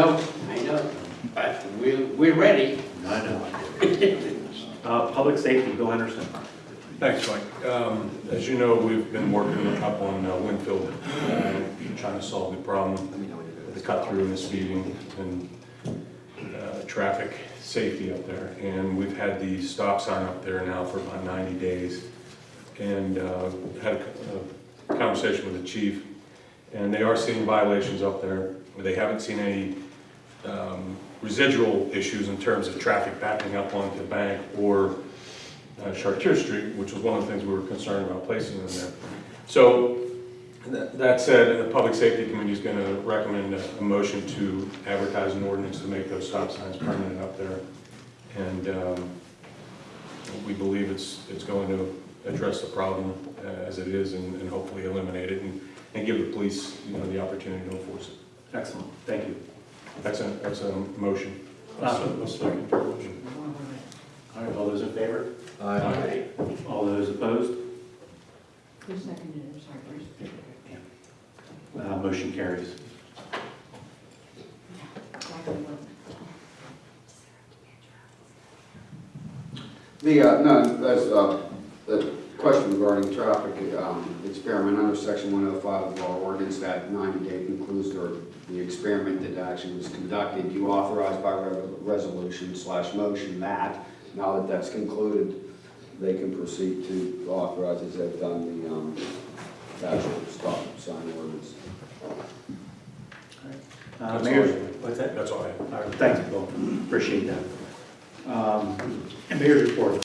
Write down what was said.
No, I know, but we're, we're ready. I know. Uh, Public safety, Bill Henderson. Thanks, Mike. Um, As you know, we've been working up on uh, Winfield, uh, trying to solve the problem, the cut through and the speeding and uh, traffic safety up there. And we've had the stop sign up there now for about 90 days. And uh, had a a conversation with the chief, and they are seeing violations up there. They haven't seen any um, residual issues in terms of traffic backing up onto the bank or uh, Chartier Street, which was one of the things we were concerned about placing in there. So, that that said, the Public Safety Committee is going to recommend a a motion to advertise an ordinance to make those stop signs permanent up there. And um, we believe it's, it's going to address the problem uh, as it is and and hopefully eliminate it and, and give the police, you know, the opportunity to enforce it. Excellent, thank you. That's a, that's a motion. Uh, A second for motion. All right, all those in favor? Aye. All those opposed? Who seconded it, I'm sorry, where's? Uh, Motion carries. Exactly what- The, uh, no, that's, uh, the question regarding traffic, um, experiment under section one oh five of our ordinance, that ninety day concludes or the experiment that actually was conducted, you authorize by re- resolution slash motion that, now that that's concluded, they can proceed to authorize as they've done the, um, actual stop sign ordinance. Uh, That's Mayor, all. what's that? That's all I have. All right, Thanks, Bill, appreciate that. Um, Mayor's report.